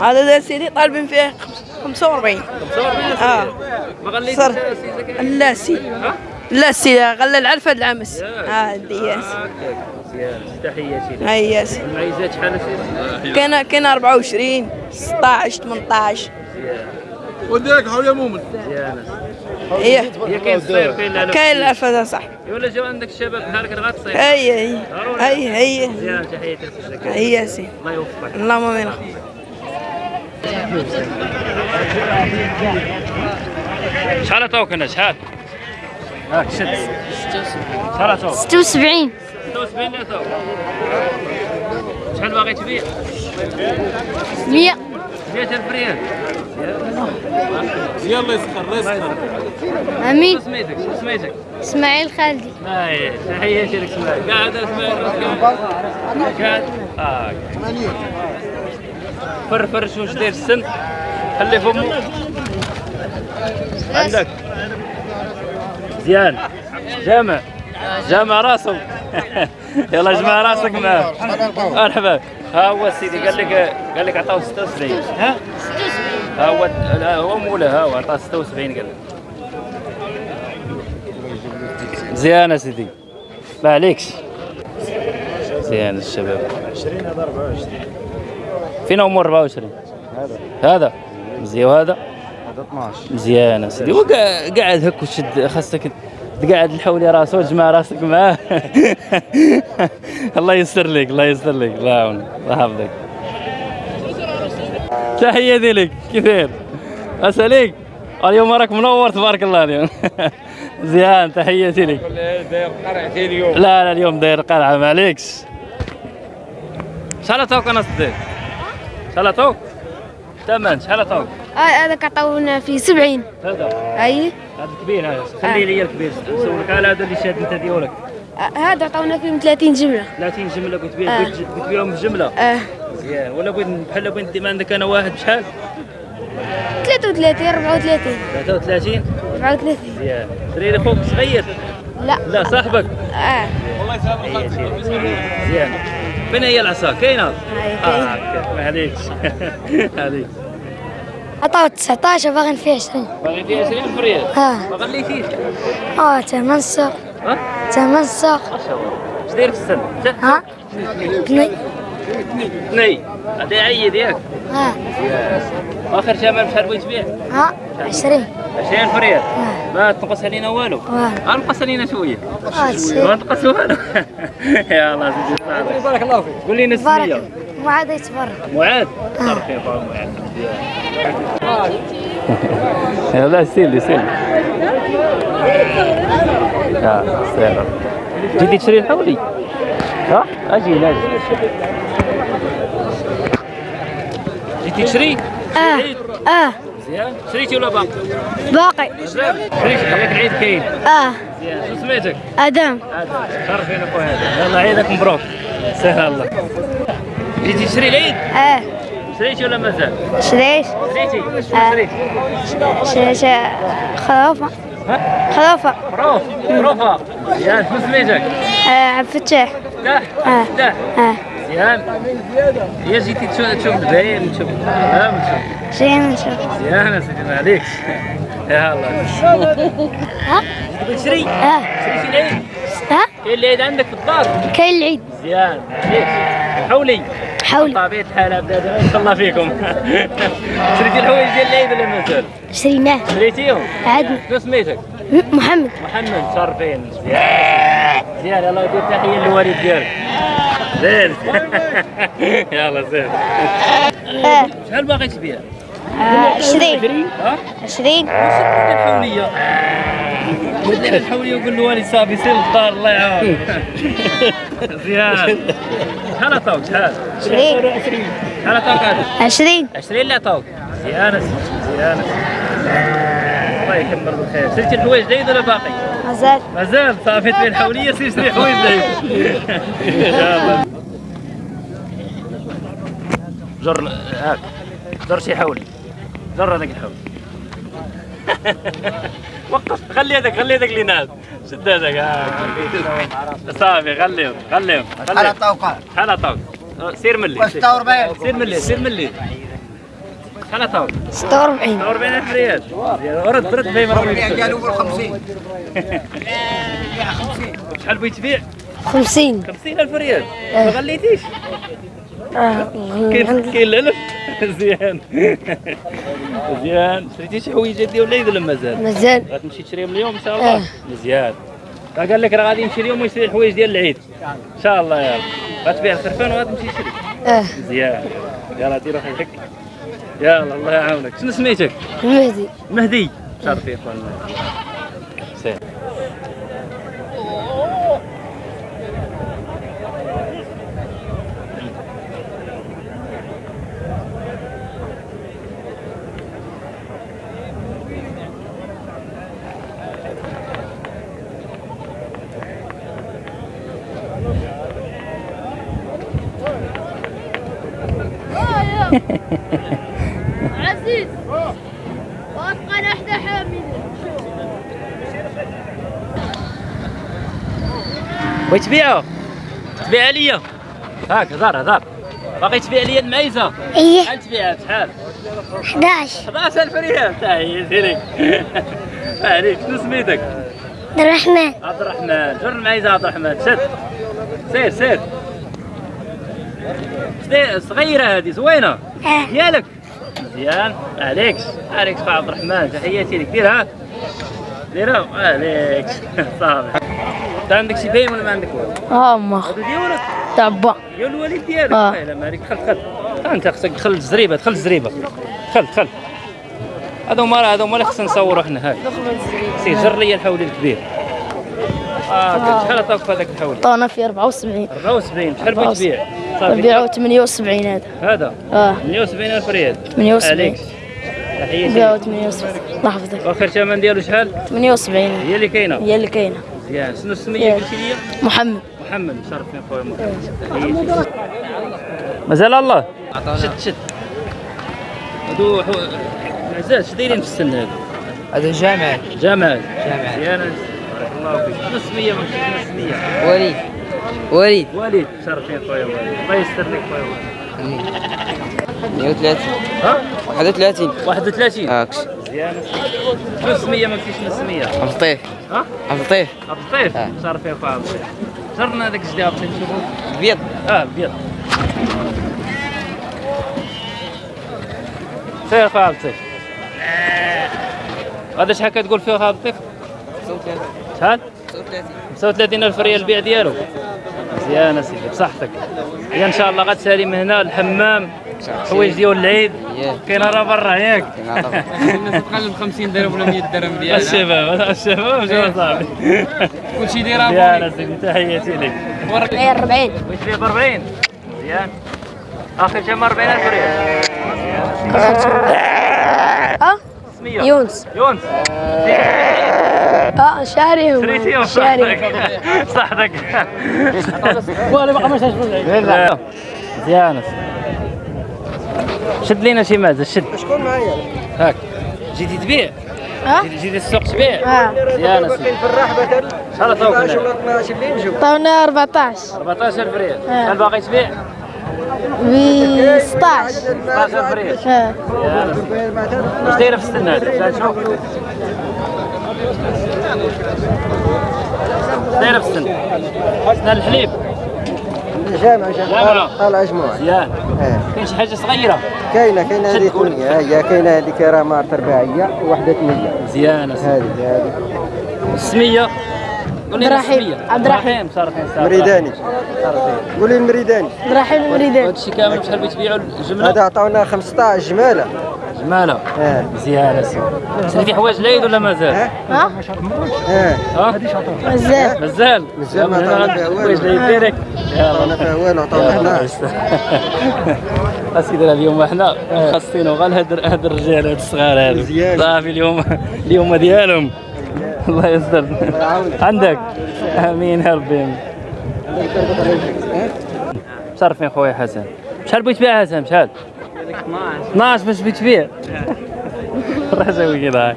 هذا ده سيدي طالبين فيه خمس- 45 آه. ما لا سي. ها؟ لا سي. غلى العرفة العمس آه دي ياس مزيان تحياتي هاي ياس المعيزات شحال سيدي كان كان 24 16 18 وديك حول يا مؤمن. هي. كاين الصير كاين العلف كاين العرفة ده صح. ولا جاو عندك الشباب بحالك راه هي. هي. هي مزيان تحياتي لك هي يا سي. الله يوفقك. اللهم آمين. شحال عطاوك أنا شحال؟ هاك شد. شحال عطاوك؟ 76 76 اللي عطاوك شحال باغي تبيع؟ 100 100000 ريال. يلا يسخر الله يسخر. أمين. سميتك؟ سميتك؟ إسماعيل خالدي اسماعيل تحياتي لك إسماعيل. قاعد اسماعيل قاعد. آه فر فر شو واش داير السن. خلي فمو. عندك. مزيان جامع. جامع راسه يلا جمع راسك معاه مرحبا. ها هو سيدي قال لك قال لك عطاو 76 ها؟ ها هو لا هو مولا ها هو عطاه 76 قال لك. مزيان يا سيدي. ما عليكش. مزيان الشباب. 20 هذا 24 فين عمر 24 هذا. هذا. مزيان وهذا. هذا 12 مزيان يا سيدي وقا- قاعد هك وشد خاصك تقعد الحولي راسه وتجمع راسك معاه. الله يستر لك الله يستر لك الله يعاونك الله يحفظك. تحياتي لك كيفين اساليك اليوم راك منور تبارك الله اليوم. مزيان تحياتي لك. قرعتي اليوم. لا لا اليوم داير قلعة ما عليكش. شحال عطاوك أنا صديق شحال عطاوك ثمن شحال عطاوك هذا كعطونا في 70 هذا؟ أي؟ هذا كبير هذا. خلي لي الكبير. نسولك على هذا اللي شاد أنت ديالك هذا عطونا فيه 30 جملة. 30 جملة. قلت بيه آه. قلت بيهم بجمله آه. مزيان ولا بغيت بحال بغيت ديما عندك أنا واحد بشحال 33 34 33 34 مزيان دري لي خوك صغير؟ لا. لا صاحبك. آه. مزيان فين هي العصا؟ كاينة؟ آه عليكش عليك. عطاو 19 باغي فيه 20 باغي فيها 20 فريال آه. ما غليتيش. آه ثمن السوق ها؟ ثمن السوق ما شاء الله. اش داير في السن. ها؟ اثنين اثنين هذا عيد ياك آه آخر ثمن بشحال بغيت تبيع؟ ها 20 20 فريال آه. ما تنقص علينا والو. واه انقص علينا شوية. آه ما تنقص والو. يا الله سيدي صاحبي بارك الله فيك. قول بارك. ما عاد يتبرك معاذ خير طال معاذ لا سيلي سيلي آه سير. جيتي تشري الحولي؟ ها؟ أجي أجي. تشري؟ آه آه. مزيان. شريتي ولا باقي؟ باقي. شريتي. ياك العيد كاين آه. مزيان شو سميتك آدم. شرفين اخويا هذا. يلا عيدك مبروك. سهل الله. جيتي تشري العيد؟ آه. شريتي ولا مازال شريت. شريتي. آه. شريتي شريت خرافه ها؟ خرافه بروف بروفا مزيان. شو سميتك آه عبد الفتاح. لا آه. لا آه. مزيان هي جيتي تشوف تشوف الباين تشوف ها تشوف شيء نشوف مزيان يا سيدي ما عليكش يا الله ها تشري آه شريتي العيد ها كاين العيد عندك في الدار كاين العيد مزيان عليك حولي حولي طبيعة الحال ما شاء الله فيكم شريتي الحوايج ديال العيد ولا مازال شريناه شريتيهم عادنا شنو سميتك محمد محمد شرفين مزيان مزيان الله يدير تحيه للوالد ديالك زين. يلا زين. آه. شحال باغي تبيع؟ آه، عشرين. ها؟ عشرين. الحولية؟ ودير الحولية وقول للوالد صافي سير للدار الله يعاون. مزيان شحال عطاوك شحال؟ عشرين. شحال عطاوك هذا؟ عشرين 20 اللي عطاوك مزيان أسيدي، مزيان يكمل بالخير شريتي الحوايج العيد ولا باقي؟ مازال. مازال. صافي تبيع الحوليه سير شري حوايج يلا جر هاك. جر شي حولي. جر هذاك الحولي وقف. خلي هذاك خلي هذاك اللي ناس. شد هذاك. هاك. صافي خليهم خليهم خليهم. الطوقة شحال عطاوك؟ سير ملي. سير. 46 سير ملي سير ملي. شحال عطاو 46 44000 ريال. رد رد باين راه قالوا ب 50 شحال بغيت تبيع؟ 50 50000 ريال. ما غليتيش. آه. كاين كاين الالف مزيان مزيان شريتي شي حويجه ديال العيد ولا مازال؟ مازال. غتمشي تشريهم اليوم إن شاء الله؟ آه. مزيان. راه قال لك راه غادي يمشي اليوم ويشري الحوايج ديال العيد. إن شاء الله يا رب. غتبيع الخرفان وغتمشي تشري. آه. مزيان. يلا دير روحك هك يلا الله يعاونك. شنو سميتك؟ المهدي مهدي. شرفي إخوان. سير عزيز واتقن احدى حامل بغيت تبيعو تبيع ليا هاك هضر هضر باغي تبيع ليا المعيزة؟ إيه. شحال تبيعها؟ شحال؟ 11 11000 ريال. تحياتي لك عليك شنو سميتك؟ عبد الرحمن. عبد الرحمن. جر المعيزة عبد الرحمن؟ شد سير سير. صغيرة هذه زوينة. آه. ديالك مزيان. عليك خويا عبد الرحمن تحياتي لك. ديرها ديرها عليك صافي. أنت عندك شي باين ولا ما عندك والو؟ آه ما هادو ديالك تبع ديال الوالد ديالك. آه. لا ما عليك. دخل دخل أنت خصك تدخل الزريبة دخل الزريبة. دخل دخل هادو هما هادو هما اللي خصنا نصوروا حنا. هاك سي جر لي الحول الكبير. آه شحال عطاوك في هذاك الحول طانا في 74 74 شحال بغيت تبيع؟ نبيعو 78 هذا. هذا؟ آه. 78000 ريال. 78 عليك تحياتي نبيعو لك. 78 الله يحفظك. وآخر ثمن ديالو شحال؟ 78 هي اللي كاينة. هي اللي كاينة. مزيان شنو السميه. قلتي لي؟ محمد. محمد. مشرفين خويا محمد. مازال الله. شد شد هادو حو- معزات اش دايرين في السن هادو. هذا جامع جمال جمال. مزيان بارك الله فيك. شنو السميه ما شنو السميه وليد وليد. وليد. مشرفين خويا وليد. الله يستر لك خويا وليد. 130 ها؟ 31 31 هاكش مزيان. شنو السميه ما شنو السميه عبد اللطيف ها؟ عبد اللطيف عبد اللطيف آه. مشرفين خويا عبد اللطيف جرنا هذاك الجدي عبد اللطيف نشوفو بيض آه بيض سير خويا عبد اللطيف هذا شحال كتقول فيه خويا عبد اللطيف 35 شحال؟ 35 35 ألف ريال البيع ديالو. مزيان أسيدي بصحتك. هي إن شاء الله غتسالي من هنا الحمام حوايج ديال العيد. ياك. كاين راه برا ياك الناس تقلب 50 درهم ولا 100 درهم ديالها. الشباب الشباب شنو صاحبي كلشي دايرها مزيان أسيدي تحياتي لك. 40 بغيت تبيع ب 40 مزيان. آخر شيء 40000 ريال آه. سمية. يونس. يونس. آه شاري شاري. صحتك والله بقى مش مزيان شد لينا شي معزه شد. شكون معايا؟ هاك. جيتي تبيع. ها؟ جيتي- جيتي السوق تبيع. آه. مزيان اسيدي في الرحبة. شحال عطاوك هنا؟ 12 اللي نجيو طاونا 14 14000 ريال. آه. شحال باغي تبيع؟ ب 16 16000 ريال آه واش دايره في السن هذا شحال شوف واش دايره في السن سنان الحليب جامع جامع. طالع جموع مزيان كاين شي كاينة هذه شد قول. ثمانية هي كاينة هذيك راه مارت رباعيه وحده ثمانية مزيان اسيدي هذه هذه لنا عبد الرحيم. عبد الرحيم. صارفين صافي مريداني قولي المريداني عبد الرحيم المريدان هذا الشيء كامل بشحال بغيت تبيعوا الجمله هذا عطاونا 15 جمالة. جمالة. آه مزيان اسيدي شريتي حوايج العيد ولا مازال؟ ها؟ ها؟ آه ها؟ مازال. مازال. مازال ما عطاونا غادي فيها والو. حوايج العيد ديالك عطاونا فيها والو عطاونا 11 أسيدي اليوم حنا خاصينو غير هاد الرجال هاد الصغار هادو. صافي اليوم اليوم ديالهم. الله يستر. عندك. آمين يا ربي. آمين. مشرفين خويا حسن. شحال بغيت تبيع حسن؟ شحال؟ 12 12 باش بغيت تبيع. راه سوي كذا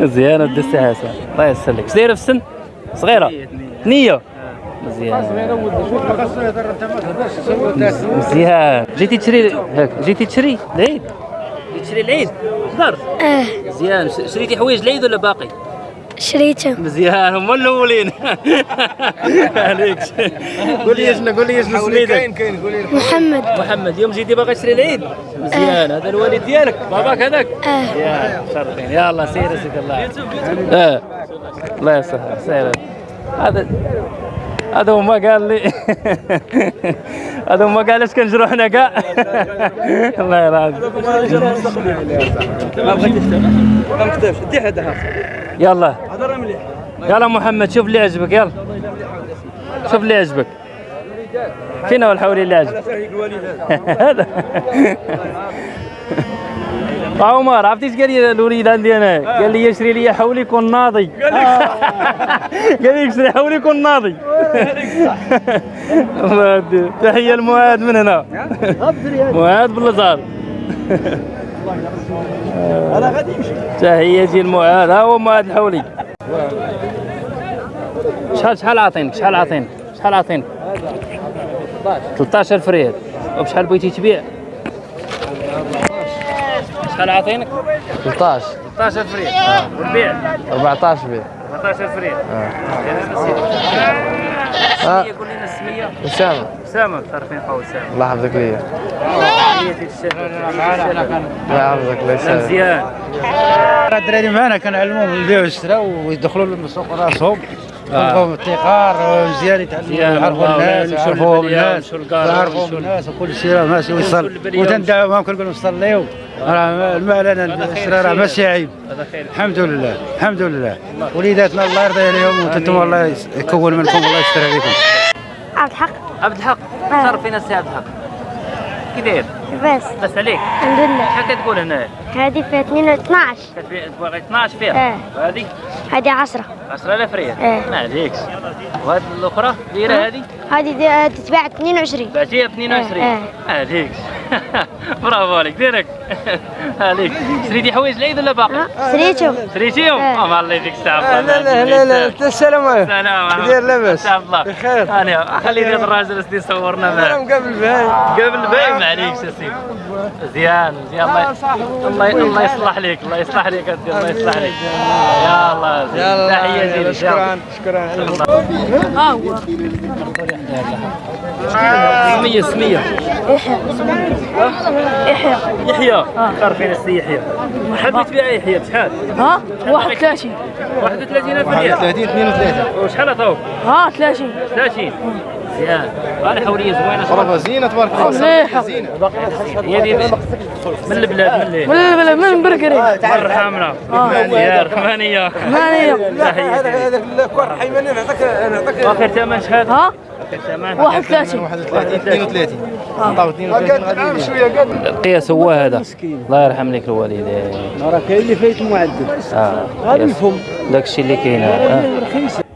مزيان الدستي حسن. الله يسر لك. اش دايره في السن؟ صغيرة. نية مزيان. مزيان. جيتي تشري هاك. جيتي تشري العيد. تشري العيد. آه. مزيان. شريتي حوايج العيد ولا باقي؟ شريته مزيان هما الاولين عليك قول لي شنو قول لي شنو سميتك محمد محمد يوم جيتي باغي تشري العيد مزيان هذا الوالد ديالك باباك هذاك آه يا شرفين يلا سير سيد الله آه الله يسهل سير هذا هذا هو ما قال لي هذا هو ما قال اش كنجرو حنا كاع الله يرحم ما بغيتش ما نكتبش دي هذا يلا. يلا محمد شوف اللي عجبك يلا. شوف اللي عجبك. فين هو الحولي اللي عجبك هذا. عمر عرفتي إيش قال لي الوليد عندي أنا؟ قال لي يشري لي حولي يكون ناضي. قال لي يشري حولي يكون ناضي. تحية لمعاد من هنا. معاد بالازهر أنا غادي نمشي. تحياتي لمعاد ها هو معاد الحولي. شحال شحال عاطينك؟ شحال عاطينك؟ شحال عاطينك؟ 13000 ريال وبشحال بغيتي تبيع؟ شحال عاطينك؟ 13 13000 ريال والبيع 14 بيه 14000 ريال آه. قول لنا السميه اسامه أسامة تعرفين فوق أسامة؟ الله يحفظك ليا. الله يحفظك الله يسلمك مزيان الدراري معنا كنعلموهم يبيعوا ويشراو ويدخلوا للسوق راسهم. يكونوا الابتكار مزيان يتعلموا يعرفوا الناس يعرفوا الناس وكل شيء راه ماشي ويصل. للبلية. وتندعوهم كنقول لهم صليوا راه المال أنا الشراء راه ماشي عيب. الحمد لله الحمد لله. وليداتنا الله يرضي عليهم وأنتم الله يكون منكم الله يستر عليكم. عبد الحق؟ عبد الحق. تعرف فين السي عبد الحق. كي داير بس. بس عليك. الحمد لله. شحال كتقول هنا؟ هذه فيها 2 12 كتبيع تبغي 12 فيها. آه. وهذه؟ هذه 10 10000 ريال آه. ما عليكش وهذه الأخرى؟ دايره هذه؟ هذه تتباع 22 بعتيها ب 22 آه. ما عليكش برافو عليك. ديرك. عليك شريتي حوايج العيد ولا باقي؟ ها؟ شريته شريتيهم؟ آه. آه الله يديك الصحة لا لا لا لا السلام عليكم. سلام دير لاباس ان الله. بخير. أنا خليني هذا الراجل يصورنا أنا معاه مقابل بهاي قبل الباقي ما عليكش يا سيدي. مزيان مزيان الله الله الله يصلح لك الله يصلح لك الله يصلح لك. يا الله يلا تحياتي لك شكرا شكرا. سمية سمية يحيى يحيى تعرفين السي يحيى. حبيت تبيع يحيى بشحال؟ ها؟ 31 31000 ريال. 30 32 وشحال عطاوك؟ ها 30 30 مزيان. هذه حوريه زوينة راه زينة تبارك الله. مليحة. هي من البلاد من البلد من برقري مرة حاملة مزيان ثمانية ثمانية تحياتي هذاك الكور حيواني نعطيك نعطيك واخر ثمن شحال؟ ها؟ اخر ثمن 31 32 عطاو 32 غادي شوية قد القياس هو هذا. الله يرحم لك الوالدين راه كاين اللي فايت معدل. آه. غادي قياس. نفهم. داك الشيء اللي كاين.